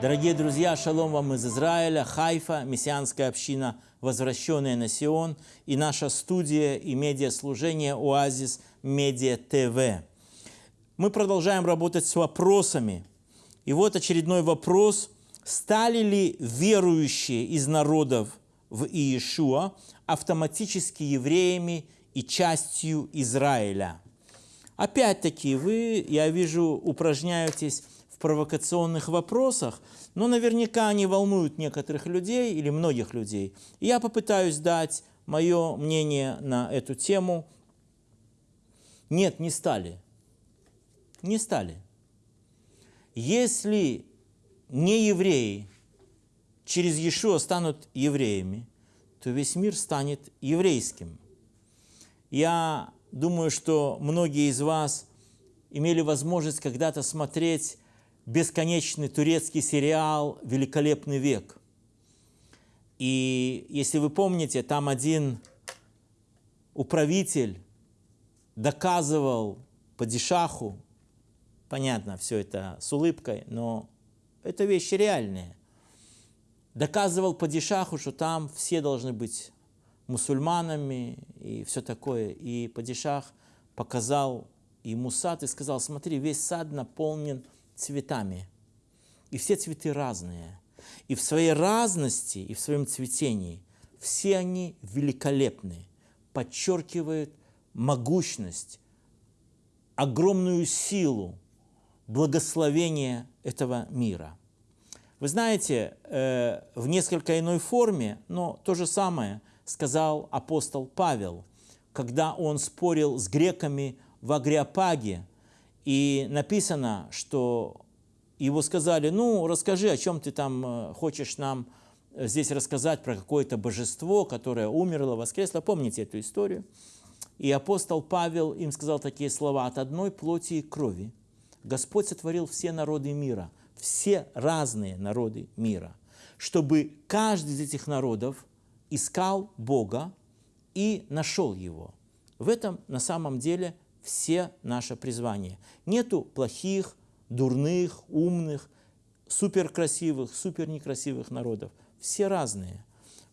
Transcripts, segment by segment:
Дорогие друзья, шалом вам из Израиля, Хайфа, мессианская община, возвращенная на Сион, и наша студия и медиаслужение «Оазис Медиа ТВ». Мы продолжаем работать с вопросами. И вот очередной вопрос. Стали ли верующие из народов в Иешуа автоматически евреями и частью Израиля? Опять-таки, вы, я вижу, упражняетесь провокационных вопросах, но наверняка они волнуют некоторых людей или многих людей. И я попытаюсь дать мое мнение на эту тему. Нет, не стали. Не стали. Если не евреи через Иешуа станут евреями, то весь мир станет еврейским. Я думаю, что многие из вас имели возможность когда-то смотреть бесконечный турецкий сериал «Великолепный век». И если вы помните, там один управитель доказывал падишаху, понятно, все это с улыбкой, но это вещи реальные, доказывал падишаху, что там все должны быть мусульманами и все такое. И падишах показал ему сад и сказал, смотри, весь сад наполнен цветами. И все цветы разные. И в своей разности, и в своем цветении все они великолепны, подчеркивают могущность, огромную силу, благословения этого мира. Вы знаете, э, в несколько иной форме, но то же самое сказал апостол Павел, когда он спорил с греками в Агриапаге, и написано, что его сказали, ну, расскажи, о чем ты там э, хочешь нам э, здесь рассказать про какое-то божество, которое умерло, воскресло. Помните эту историю? И апостол Павел им сказал такие слова, «От одной плоти и крови Господь сотворил все народы мира, все разные народы мира, чтобы каждый из этих народов искал Бога и нашел Его». В этом на самом деле все наше призвание. Нету плохих, дурных, умных, суперкрасивых, супернекрасивых народов. Все разные.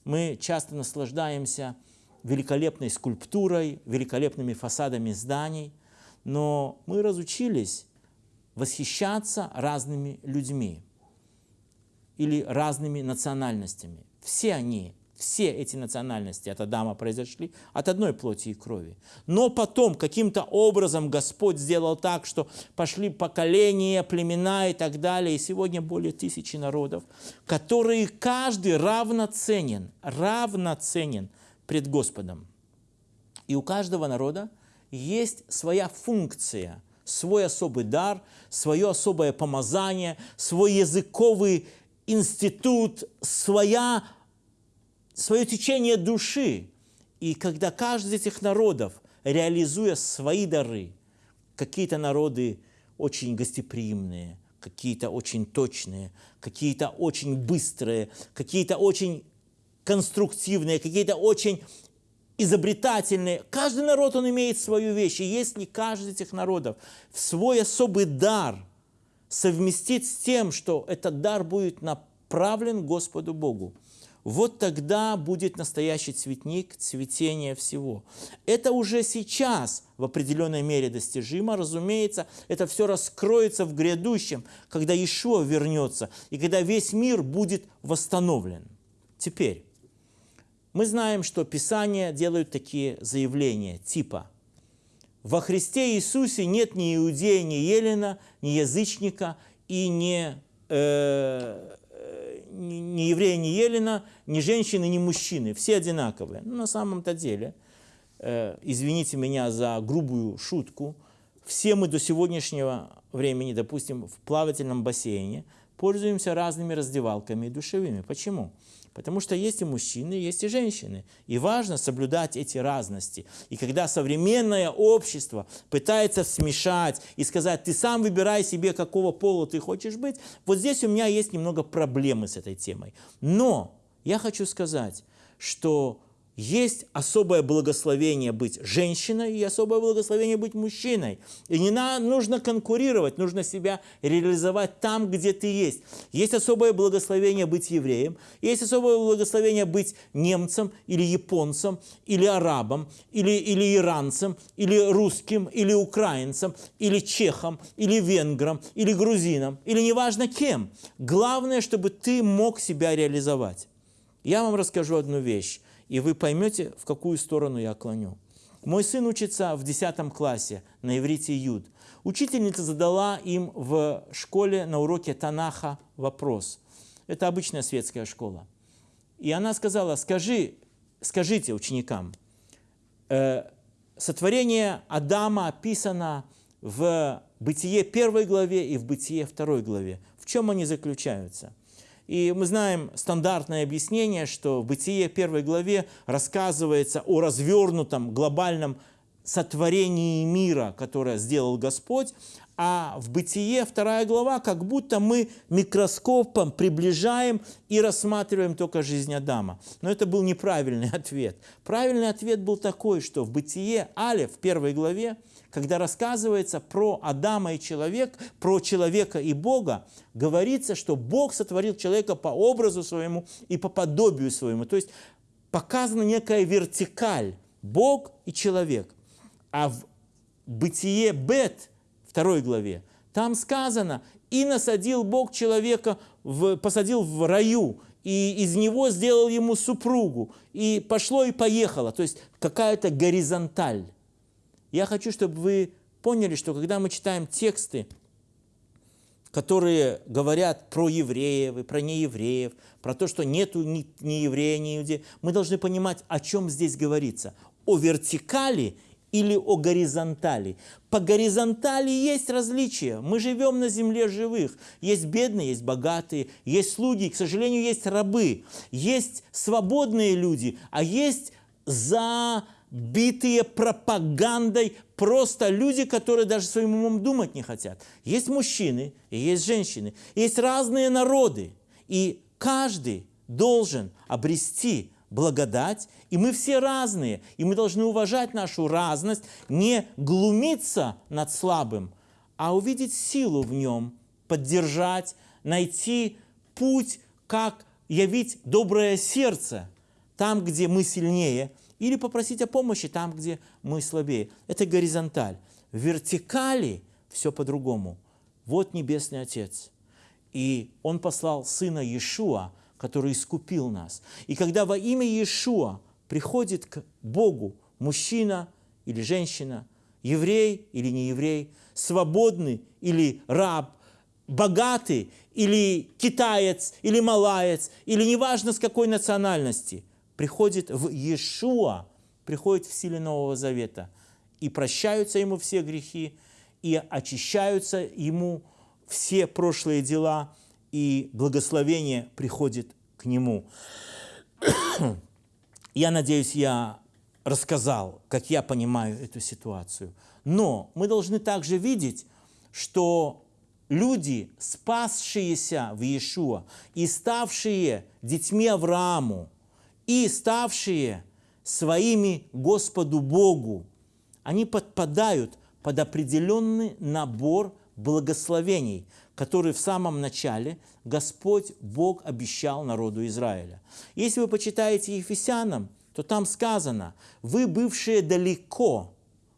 Мы часто наслаждаемся великолепной скульптурой, великолепными фасадами зданий, но мы разучились восхищаться разными людьми или разными национальностями. Все они все эти национальности от Адама произошли от одной плоти и крови. Но потом каким-то образом Господь сделал так, что пошли поколения, племена и так далее. И сегодня более тысячи народов, которые каждый равноценен, равноценен пред Господом. И у каждого народа есть своя функция, свой особый дар, свое особое помазание, свой языковый институт, своя свое течение души. И когда каждый из этих народов, реализуя свои дары, какие-то народы очень гостеприимные, какие-то очень точные, какие-то очень быстрые, какие-то очень конструктивные, какие-то очень изобретательные. Каждый народ, он имеет свою вещь. И если каждый из этих народов в свой особый дар совместит с тем, что этот дар будет направлен Господу Богу, вот тогда будет настоящий цветник, цветение всего. Это уже сейчас в определенной мере достижимо. Разумеется, это все раскроется в грядущем, когда Ишуа вернется и когда весь мир будет восстановлен. Теперь, мы знаем, что Писания делают такие заявления, типа «Во Христе Иисусе нет ни иудея, ни елена, ни язычника и ни э, ни еврея, ни елена, ни женщины, ни мужчины. Все одинаковые. Но на самом-то деле, э, извините меня за грубую шутку, все мы до сегодняшнего времени, допустим, в плавательном бассейне, пользуемся разными раздевалками душевыми. Почему? Потому что есть и мужчины, есть и женщины. И важно соблюдать эти разности. И когда современное общество пытается смешать и сказать, ты сам выбирай себе, какого пола ты хочешь быть, вот здесь у меня есть немного проблемы с этой темой. Но я хочу сказать, что есть особое благословение быть женщиной и особое благословение быть мужчиной. И не на, нужно конкурировать, нужно себя реализовать там, где ты есть. Есть особое благословение быть евреем, есть особое благословение быть немцем или японцем, или арабом, или, или иранцем, или русским, или украинцем, или чехом, или венгром, или грузином, или неважно кем. Главное, чтобы ты мог себя реализовать. Я вам расскажу одну вещь и вы поймете, в какую сторону я клоню. Мой сын учится в 10 классе на иврите Юд. Учительница задала им в школе на уроке Танаха вопрос. Это обычная светская школа. И она сказала, скажи, скажите ученикам, э, сотворение Адама описано в Бытие первой главе и в Бытие второй главе. В чем они заключаются? И мы знаем стандартное объяснение, что в Бытие первой главе рассказывается о развернутом глобальном сотворении мира, которое сделал Господь, а в Бытие вторая глава, как будто мы микроскопом приближаем и рассматриваем только жизнь Адама. Но это был неправильный ответ. Правильный ответ был такой, что в Бытие Але в первой главе когда рассказывается про Адама и человека, про человека и Бога, говорится, что Бог сотворил человека по образу своему и по подобию своему. То есть показана некая вертикаль – Бог и человек. А в Бытие Бет, второй главе, там сказано, и насадил Бог человека, в, посадил в раю, и из него сделал ему супругу, и пошло и поехало. То есть какая-то горизонталь. Я хочу, чтобы вы поняли, что когда мы читаем тексты, которые говорят про евреев и про неевреев, про то, что нету ни, ни еврея, ни иудея, мы должны понимать, о чем здесь говорится. О вертикали или о горизонтали. По горизонтали есть различия. Мы живем на земле живых. Есть бедные, есть богатые, есть слуги, к сожалению, есть рабы, есть свободные люди, а есть за битые пропагандой просто люди, которые даже своим умом думать не хотят. Есть мужчины и есть женщины, есть разные народы, и каждый должен обрести благодать, и мы все разные, и мы должны уважать нашу разность, не глумиться над слабым, а увидеть силу в нем, поддержать, найти путь, как явить доброе сердце там, где мы сильнее – или попросить о помощи там, где мы слабее. Это горизонталь. В вертикали все по-другому. Вот Небесный Отец. И Он послал Сына Иешуа, который искупил нас. И когда во имя Иешуа приходит к Богу мужчина или женщина, еврей или не еврей, свободный или раб, богатый или китаец, или малаец, или неважно с какой национальности – приходит в Иешуа, приходит в силе Нового Завета, и прощаются ему все грехи, и очищаются ему все прошлые дела, и благословение приходит к нему. Я надеюсь, я рассказал, как я понимаю эту ситуацию. Но мы должны также видеть, что люди, спасшиеся в Иешуа и ставшие детьми Аврааму, и ставшие своими Господу Богу, они подпадают под определенный набор благословений, который в самом начале Господь Бог обещал народу Израиля. Если вы почитаете Ефесянам, то там сказано, вы, бывшие далеко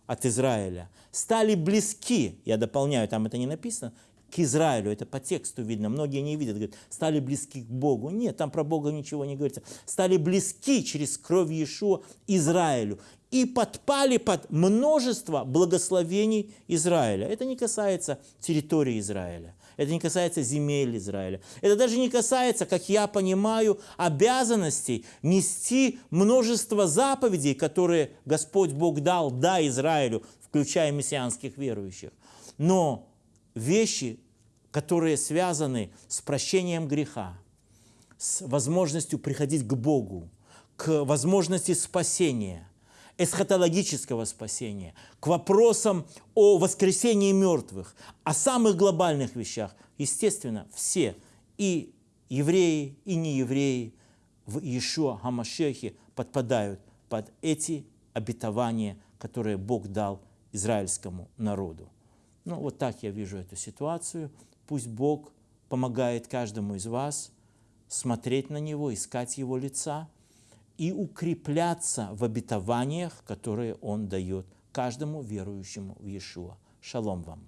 от Израиля, стали близки, я дополняю, там это не написано, к Израилю. Это по тексту видно. Многие не видят, говорят, стали близки к Богу. Нет, там про Бога ничего не говорится. Стали близки через кровь Иешуа Израилю и подпали под множество благословений Израиля. Это не касается территории Израиля. Это не касается земель Израиля. Это даже не касается, как я понимаю, обязанностей нести множество заповедей, которые Господь Бог дал, да, Израилю, включая мессианских верующих. Но вещи, которые связаны с прощением греха, с возможностью приходить к Богу, к возможности спасения, эсхатологического спасения, к вопросам о воскресении мертвых, о самых глобальных вещах. Естественно, все, и евреи, и неевреи в Иешуа Хамашехе подпадают под эти обетования, которые Бог дал израильскому народу. Ну, вот так я вижу эту ситуацию. Пусть Бог помогает каждому из вас смотреть на Него, искать Его лица и укрепляться в обетованиях, которые Он дает каждому верующему в Иешуа. Шалом вам!